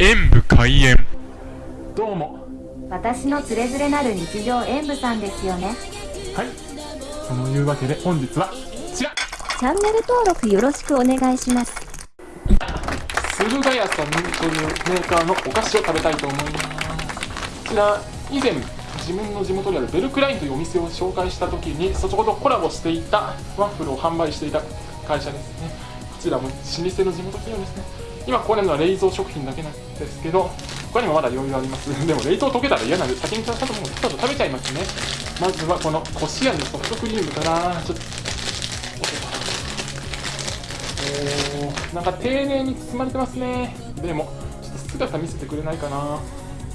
演武開演。どうも。私のつれづれなる日常演舞さんですよね。はい。そのいうわけで本日はこちら。チャンネル登録よろしくお願いします。駿河屋さんというメーカーのお菓子を食べたいと思います。こちら以前自分の地元にあるベルクラインというお店を紹介した時にそことコラボしていたワッフルを販売していた会社ですね。こちらも老舗の地元企業ですね。今ここにあるのは冷蔵食品だけなんですけど他にもまだ余裕あります。でも冷凍溶けたら嫌なんで先にちゃんともうちょっと食べちゃいますね。まずはこのこしあんのソフトクリームからちょっとおーなんか丁寧に包まれてますね。でもちょっと姿見せてくれないかな。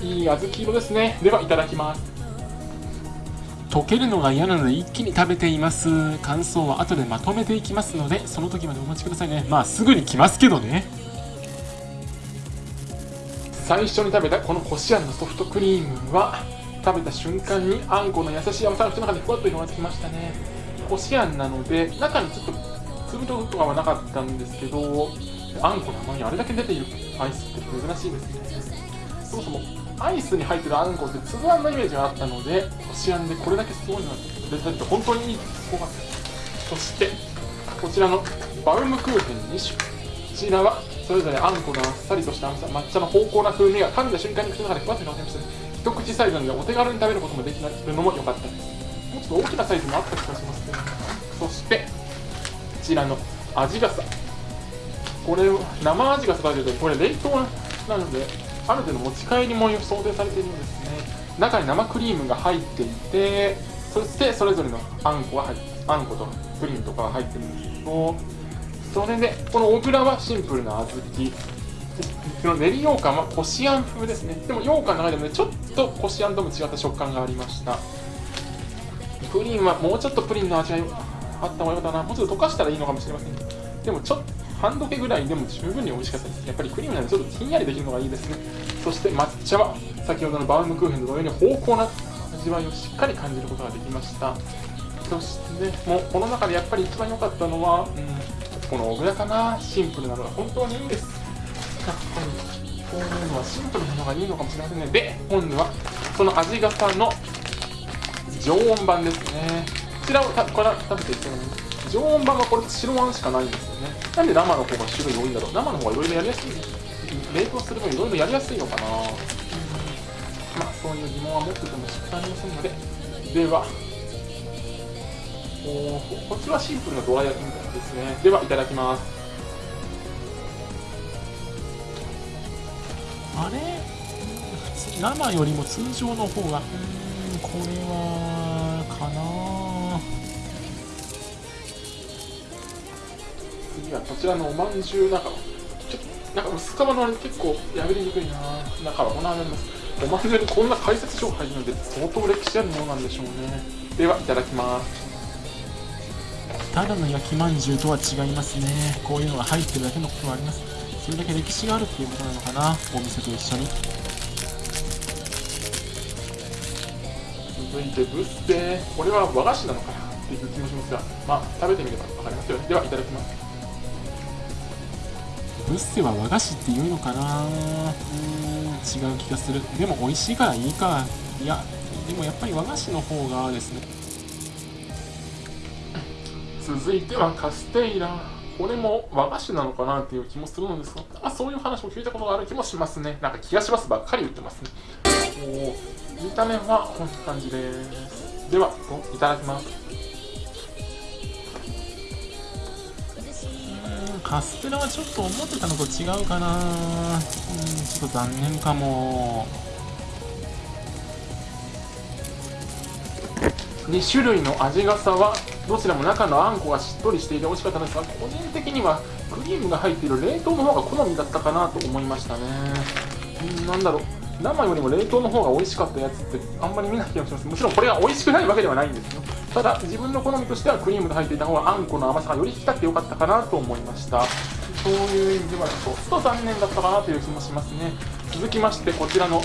いい小豆色ですね。ではいただきます。溶けるのが嫌なので一気に食べています。感想は後でまとめていきますのでその時までお待ちくださいね。まあすぐに来ますけどね。最初に食べたこのこしあんのソフトクリームは食べた瞬間にあんこの優しい甘さが口の中でふわっと広がってきましたね。こしあんなので中にちょっと粒々とかはなかったんですけどあんこの甘みあれだけ出ているアイスって珍しいですね。そもそもアイスに入ってるあんこって粒あんのイメージがあったのでこしあんでこれだけすごいのが出てて本当にいいすごかったそしてこちらのバウムクーヘン2種こちらはそれぞれあんこのあっさりとした甘さ抹茶の濃厚な風味が噛んだ瞬間に口の中でふわっと広がりました一口サイズなのでお手軽に食べることもできるのも良かったですもうちょっと大きなサイズもあった気がしますね。そしてこちらの味傘。これ生味傘だけどこれ冷凍なのである程度持ち帰りも想定されているんですね。中に生クリームが入っていてそしてそれぞれのあんこが入ってあんことプリンとかが入ってるんですけどそれでこの小倉はシンプルな小豆。この練り羊羹はこしあん風ですね。でも羊羹の中でもねちょっとこしあんとも違った食感がありました。プリンはもうちょっとプリンの味があった方がよかったな。もうちょっと溶かしたらいいのかもしれません。でもちょっと半時計ぐらいでも十分に美味しかったです。やっぱりクリームなんでちょっとひんやりできるのがいいですね。そして抹茶は先ほどのバウムクーヘンと同様に濃厚な味わいをしっかり感じることができました。そしてもうこの中でやっぱり一番良かったのは、うんこの小倉かな。シンプルなのが本当にいいんです。やっぱりこういうのはシンプルなのがいいのかもしれませんね。で今度はその味型の常温版ですね。こちらをたから食べていきたい常温版はこれ白あんしかないんですよね。なんで生の方が種類多いんだろう。生の方がいろいろやりやすい冷凍する分いろいろやりやすいのかな。まあそういう疑問は持ってても仕方ありませんので。ではおこっちはシンプルなドラ焼きみたいですね。ではいただきます。あれ？生よりも通常の方が。うんこれはかな。こちらのおまんじゅう中ちょっとなんか薄皮のあれ結構破りにくいな中はこんなになります。おまんじゅうにこんな解説書が入るので相当歴史あるものなんでしょうね。ではいただきます。ただの焼きまんじゅうとは違いますね。こういうのが入ってるだけのことはあります。それだけ歴史があるっていうことなのかな。お店と一緒に。続いてブッセこれは和菓子なのかなっていう気もしますがまあ食べてみれば分かりますよね。ではいただきますブッセは和菓子っていうのかな。うーん違う気がする。でも美味しいからいいか。いやでもやっぱり和菓子の方がですね。続いてはカステイラ。これも和菓子なのかなっていう気もするのですが。あそういう話も聞いたことがある気もしますね。なんか気がしますばっかり言ってますね。お見た目はこんな感じです。ではいただきます。カステラはちょっと思ってたのと違うかな。うんちょっと残念かも。2種類の味がさはどちらも中のあんこがしっとりしていて美味しかったんですが個人的にはクリームが入っている冷凍の方が好みだったかなと思いましたね。うんなんだろう。生よりも冷凍の方が美味しかったやつってあんまり見ない気がします。もちろんこれが美味しくないわけではないんですよ。ただ自分の好みとしてはクリームが入っていた方があんこの甘さがより引き立ってよかったかなと思いました。そういう意味ではちょっと残念だったかなという気もしますね。続きましてこちらの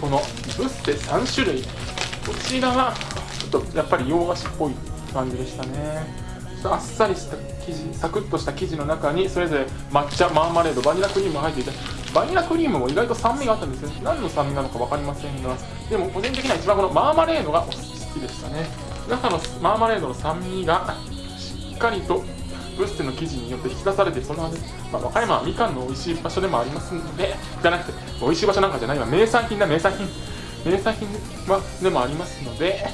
このブッセ3種類。こちらはちょっとやっぱり洋菓子っぽい感じでしたね。あっさりした生地サクッとした生地の中にそれぞれ抹茶マーマレードバニラクリームが入っていてバニラクリームも意外と酸味があったんですよ何の酸味なのか分かりませんがでも個人的には一番このマーマレードが好きでしたね。中のマーマレードの酸味がしっかりとブステの生地によって引き出されてその味、ま、和歌山はみかんの美味しい場所でもありますのでじゃなくて美味しい場所なんかじゃないわ名産品だ名産品。名産品はでもありますので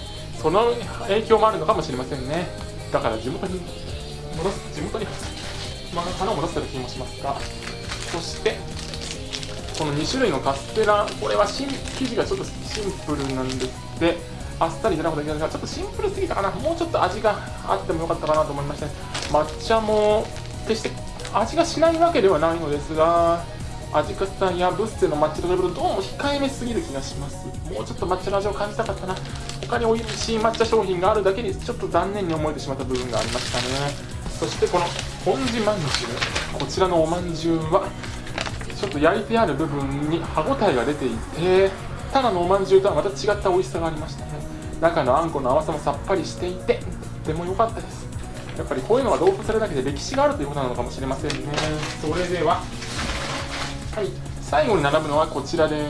その影響もあるのかもしれませんね。だから地元に戻す地元に、花を戻せる気もしますが。そしてこの2種類のカステラこれは生地がちょっとシンプルなんですって。あっさりじゃなくていいんですがちょっとシンプルすぎたかな。もうちょっと味があってもよかったかなと思いましたね抹茶も決して味がしないわけではないのですが味カスタやブッセの抹茶と比べるとどうも控えめすぎる気がします。もうちょっと抹茶の味を感じたかったな。他に美味しい抹茶商品があるだけにちょっと残念に思えてしまった部分がありましたね。そしてこの本地まんじゅう。こちらのおまんじゅうはちょっと焼いてある部分に歯ごたえが出ていてただのおまんじゅうとはまた違った美味しさがありましたね。中のあんこの甘さもさっぱりしていてとても良かったです。やっぱりこういうのが同封されるだけで歴史があるということなのかもしれませんね。それでははい。最後に並ぶのはこちらで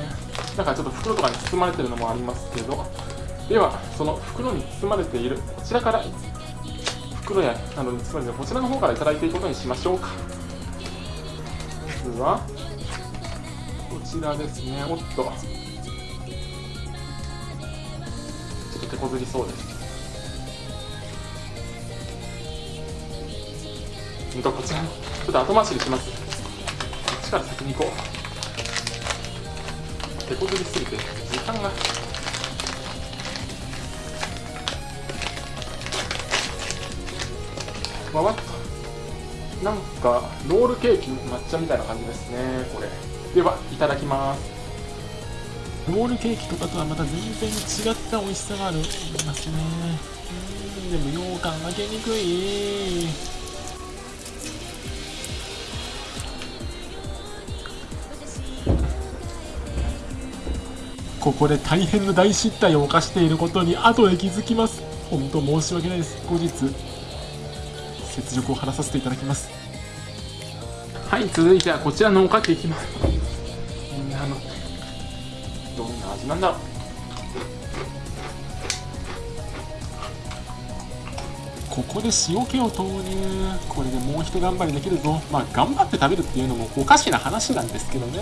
なんかちょっと袋とかに包まれてるのもありますけど。ではその袋に包まれているこちらから袋やなどに包まれているこちらの方からいただいていくことにしましょうか。まずはこちらですね。おっと。手こずりそうです。うんとこちらちょっと後回しにします。こっちから先に行こう。手こずりすぎて時間が。わわっと。なんかロールケーキ抹茶みたいな感じですねこれ。ではいただきます。ロールケーキとかとはまた全然違った美味しさがあるます。ねうんでも羊羹開けにくいここで大変な大失態を犯していることに後で気づきます。本当申し訳ないです。後日雪辱を晴らさせていただきます。はい続いてはこちらのおかきいきますどんな味なんだろう。ここで塩気を投入。これでもう一頑張りできるぞ。まあ頑張って食べるっていうのもおかしな話なんですけどね。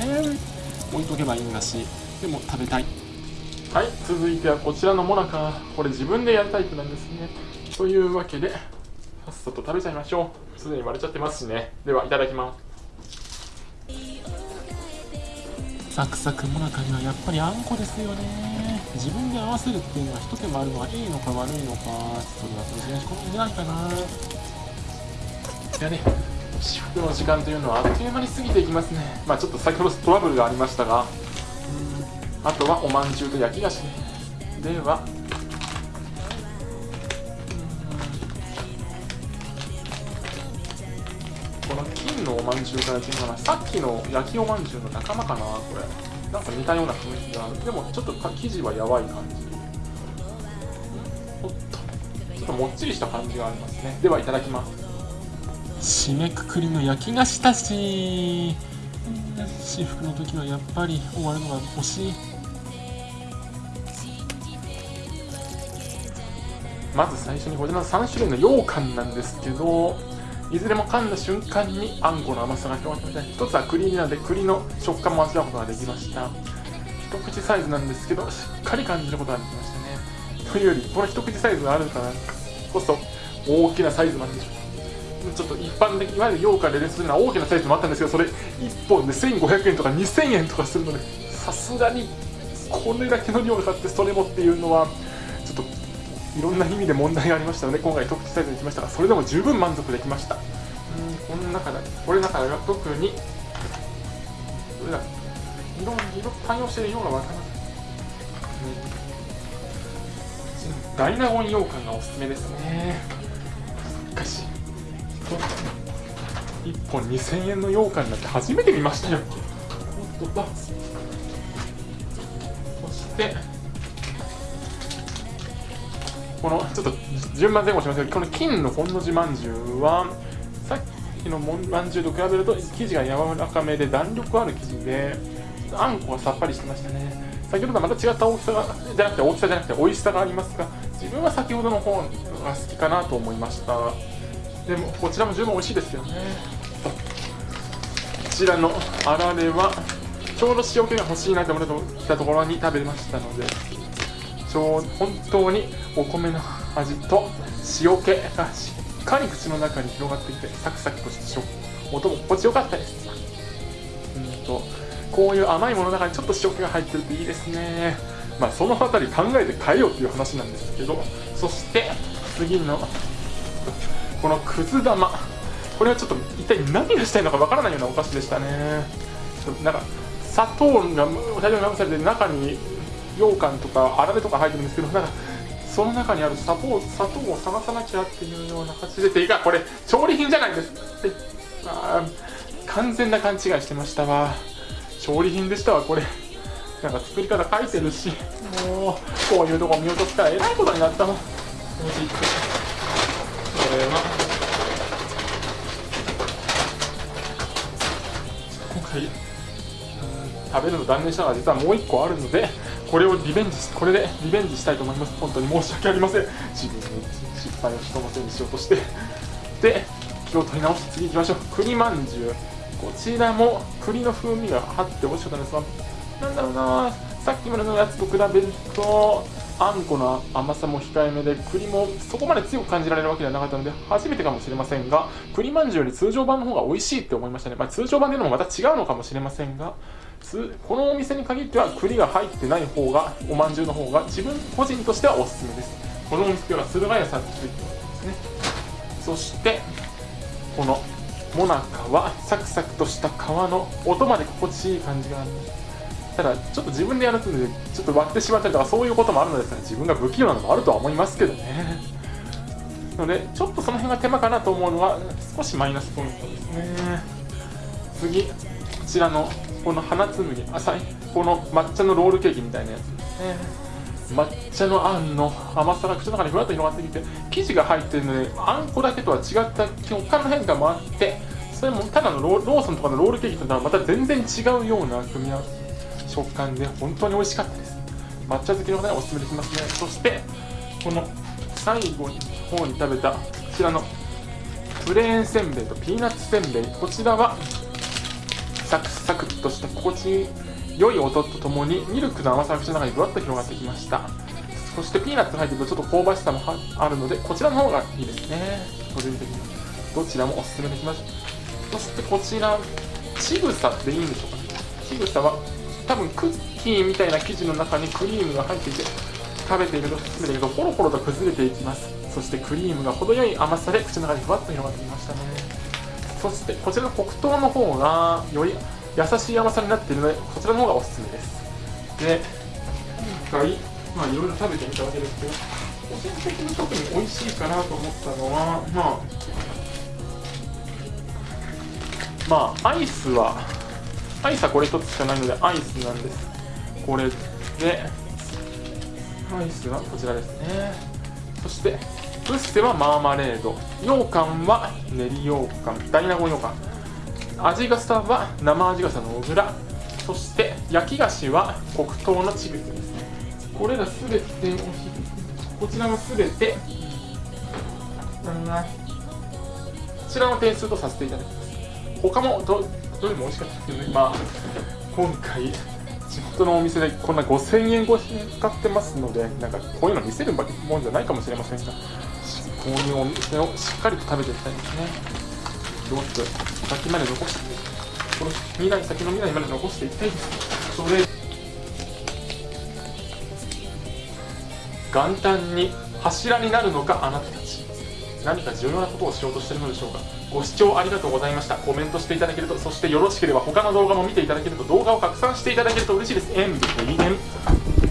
置いとけばいいんだし。でも食べたい。はい続いてはこちらのモナカ。これ自分でやるタイプなんですね。というわけでさっさと食べちゃいましょう。すでに割れちゃってますしね。ではいただきますサクサクもなかにはやっぱりあんこですよね。自分で合わせるっていうのは一手間あるのはいいのか悪いのかそれはそれで好みないかな。いやね至福の時間というのはあっという間に過ぎていきますね。まあちょっと先ほどトラブルがありましたがあとはおまんじゅうと焼き菓子ではこのおまんじゅうから違うかなさっきの焼きおまんじゅうの仲間かなこれ。なんか似たような雰囲気がある。でもちょっと生地はやばい感じ。おっと。ちょっともっちりした感じがありますね。ではいただきます。締めくくりの焼き菓子たち。至福の時はやっぱり終わるのが惜しい。まず最初にこちらの3種類の羊羹なんですけどいずれも噛んだ瞬間にあんこの甘さが広がってみた。い一つは栗なので栗の食感も味わうことができました。一口サイズなんですけどしっかり感じることができましたね。というよりこの一口サイズがあるからこそ大きなサイズなんでしょう。ちょっと一般的いわゆる羊羹でレスするような大きなサイズもあったんですけどそれ1本で1500円とか2000円とかするのでさすがにこれだけの量が買ってそれもっていうのはいろんな意味で問題がありましたので今回特注サイズにしましたがそれでも十分満足できました。うんこの中でこれの中では特にどれだ色色対応してるようなわからない、うん、ダイナゴン羊羹がおすすめですね。しかし1本2000円の羊羹なんて初めて見ましたよ。おっとっとそしてこのちょっと順番前後しますけどこの金の本の字まんじゅうはさ日のもんまんじゅうと比べると生地が柔らかめで弾力ある生地であんこがさっぱりしてましたね。先ほどとはまた違った大きさがじゃなくて大きさじゃなくて美味しさがありますが自分は先ほどの方が好きかなと思いました。でもこちらも十分美味しいですよね。こちらのあられはちょうど塩気が欲しいなと思ったところに食べましたので。本当にお米の味と塩気がしっかり口の中に広がってきてサクサクとした食音も心地よかったですうんとこういう甘いものの中にちょっと塩気が入ってるといいですね。まあそのあたり考えて変えようっていう話なんですけどそして次のこのくず玉。これはちょっと一体何がしたいのかわからないようなお菓子でしたね。なんか砂糖が大量にまぶされて中に羊羹とかあられとか入ってるんですけどなんかその中にある砂糖砂糖を探さなきゃっていうような形でていかこれ調理品じゃないです。ってあ完全な勘違いしてましたわ。調理品でしたわこれ。なんか作り方書いてるしもうこういうとこ見落とすからえらいことになったもん。これは今回食べるの断念したのは実はもう一個あるのでこれをリベンジこれでリベンジしたいと思います。本当に申し訳ありません。自分に失敗を人のせいにしようとして。で気を取り直して次行きましょう。栗まんじゅう。こちらも栗の風味があって美味しかったんですがなんだろうな。さっきまでのやつと比べるとあんこの甘さも控えめで栗もそこまで強く感じられるわけではなかったので初めてかもしれませんが栗まんじゅうより通常版の方が美味しいって思いましたね、まあ、通常版でのもまた違うのかもしれませんがこのお店に限っては栗が入ってない方がおまんじゅうの方が自分個人としてはおすすめです。このお店は駿河屋さんってついてますね。そしてこのもなかはサクサクとした皮の音まで心地いい感じがあります。ただちょっと自分でやるとちょっと割ってしまったりとかそういうこともあるのですが自分が不器用なのもあるとは思いますけどね。のでちょっとその辺が手間かなと思うのは少しマイナスポイントですね。次。ちらのこの花紬浅いこの抹茶のロールケーキみたいなやつ。ですね抹茶のあんの甘さが口の中にふわっと広がってきて生地が入ってるのであんこだけとは違った食感の変化もあってそれもただのローローソンとかのロールケーキとはまた全然違うような組み合わせ。食感で本当に美味しかったです。抹茶好きの方におすすめできますね。そしてこの最後に方に食べたこちらのプレーンせんべいとピーナッツせんべい。こちらはサクサクとした心地良い音とともにミルクの甘さが口の中にぶわっと広がってきました。そしてピーナッツが入ってるとちょっと香ばしさもあるのでこちらの方がいいですね。個人的にどちらもおすすめできます。そしてこちらちぐさでいいんでしょうかね。ちぐさは多分クッキーみたいな生地の中にクリームが入っていて食べていると進めていくとポロポロと崩れていきます。そしてクリームが程よい甘さで口の中にふわっと広がってきましたね。そしてこちらの黒糖の方がより優しい甘さになっているのでこちらの方がおすすめです。で今回まあいろいろ食べてみたわけですけど個人的に特に美味しいかなと思ったのはまあまあアイスはアイスはこれ一つしかないのでアイスなんです。これでアイスはこちらですね。そしてブッセはマーマレード。羊羹は練り羊羹。大納言羊羹。味笠は生味笠の小倉。そして焼き菓子は黒糖のチグスですね。これらすべてこちらもすべてこちらの点数とさせていただきます。他もどどれも美味しかったですけどね。まあ今回地元のお店でこんな5000円越しに使ってますのでなんかこういうの見せるもんじゃないかもしれませんが。こういうお店をしっかりと食べていきたいですね。どうぞ先まで残してこの未来先の未来まで残していきたいです。それ元旦に柱になるのかあなたたち。何か重要なことをしようとしているのでしょうか。ご視聴ありがとうございました。コメントしていただけるとそしてよろしければ他の動画も見ていただけると動画を拡散していただけると嬉しいです。演武 VM